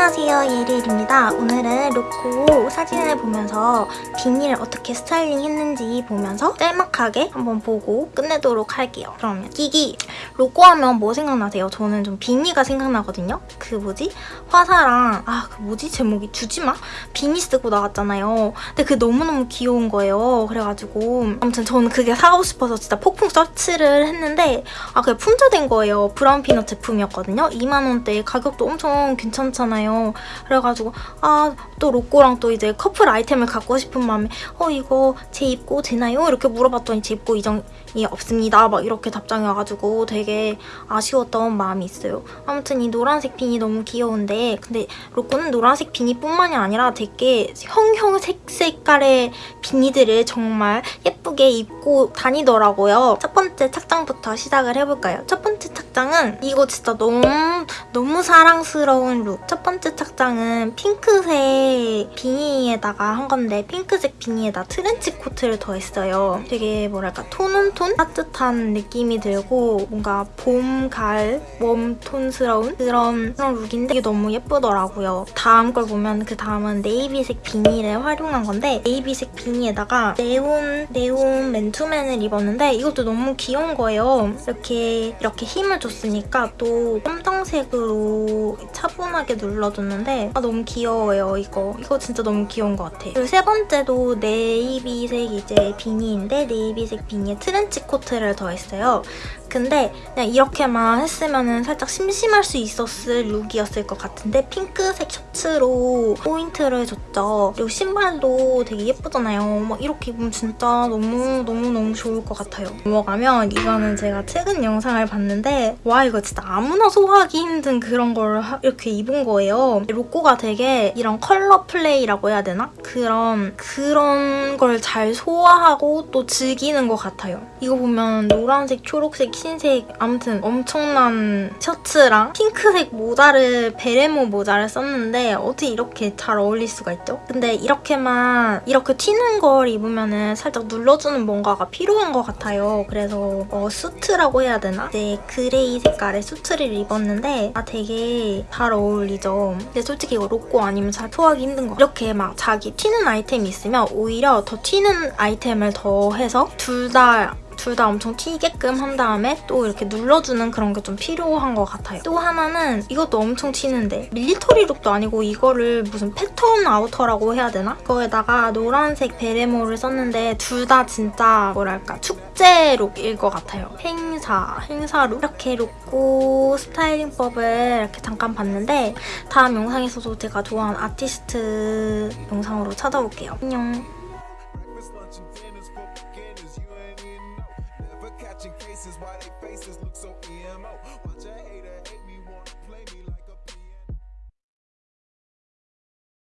안녕하세요 예리엘입니다 오늘은 로꼬 사진을 보면서 비니를 어떻게 스타일링 했는지 보면서 짤막하게 한번 보고 끝내도록 할게요 그러면 끼기 로꼬 하면 뭐 생각나세요? 저는 좀 비니가 생각나거든요 그 뭐지? 화사랑 아 그 뭐지? 제목이 주지마? 비니 쓰고 나왔잖아요 근데 그게 너무너무 귀여운 거예요 그래가지고 아무튼 저는 그게 사고 싶어서 진짜 폭풍 서치를 했는데 아 그게 품절된 거예요 브라운 피넛 제품이었거든요 2만원대 가격도 엄청 괜찮잖아요. 그래가지고 아 또 로꼬랑 또 이제 커플 아이템을 갖고 싶은 마음에 어 이거 제 입고 되나요? 이렇게 물어봤더니 제 입고 이정이 없습니다. 막 이렇게 답장이 와가지고 되게 아쉬웠던 마음이 있어요. 아무튼 이 노란색 빈이 너무 귀여운데 근데 로꼬는 노란색 비니뿐만이 아니라 되게 형형 색 색깔의 비니들을 정말 예쁘게 입고 다니더라고요. 첫 번째 착장부터 시작을 해볼까요? 첫 번째 착장은 이거 진짜 너무 너무 사랑스러운 look. 첫 번째 착장은 핑크색 비니에다가 한 건데 핑크색 비니에다 트렌치 코트를 더했어요. 되게 뭐랄까 tone on tone? 따뜻한 느낌이 들고 뭔가 봄, 가을, warm tone스러운 그런, 그런 look인데 이게 너무 예쁘더라고요. 다음 걸 보면 그 다음은 네이비색 비니를 활용한 건데 네이비색 비니에다가 네온, 네온 맨투맨을 입었는데 이것도 너무 귀여운 거예요. 이렇게 이렇게 힘을 줬으니까 또 검정색으로 차분하게 눌러줬는데 아, 너무 귀여워요, 이거. 이거 진짜 너무 귀여운 것 같아. 그리고 세 번째도 네이비색 이제 비니인데 네이비색 비니에 트렌치 코트를 더했어요. 근데 그냥 이렇게만 했으면 살짝 심심할 수 있었을 look이었을 것 같은데 핑크색 셔츠로 포인트를 줬죠. 그리고 신발도 되게 예쁘잖아요. 막 이렇게 입으면 진짜 너무너무너무 좋을 것 같아요. 넘어가면 이거는 제가 최근 영상을 봤는데 와 이거 진짜 아무나 소화하기 힘든 그런 걸 이렇게 입은 거예요. 로꼬가 되게 이런 color play라고 해야 되나? 그런 그런 걸 잘 소화하고 또 즐기는 것 같아요. 이거 보면 노란색, 초록색, 흰색 아무튼 엄청난 셔츠랑 핑크색 모자를 베레모 모자를 썼는데 어떻게 이렇게 잘 어울릴 수가 있죠? 근데 이렇게만 이렇게 튀는 걸 입으면 은 살짝 눌러주는 뭔가가 필요한 것 같아요. 그래서 어, 수트라고 해야 되나? 이제 gray 색깔의 수트를 입었는데 아 되게 잘 어울리죠. 근데 솔직히 이거 로꼬 아니면 잘 소화하기 힘든 거 이렇게 막 자기 튀는 아이템이 있으면 오히려 더 튀는 아이템을 더해서 둘 다 둘 다 엄청 튀게끔 한 다음에 또 이렇게 눌러주는 그런 게 좀 필요한 것 같아요. 또 하나는 이것도 엄청 튀는데 military look도 아니고 이거를 무슨 패턴 outer라고 해야 되나? 그거에다가 노란색 베레모를 썼는데 둘 다 진짜 뭐랄까 축제 look일 것 같아요. 행사, 행사 look 이렇게 로꼬 styling법을 이렇게 잠깐 봤는데 다음 영상에서도 제가 좋아하는 아티스트 영상으로 찾아올게요. 안녕. Catching cases why they faces look so emo. Watch a hater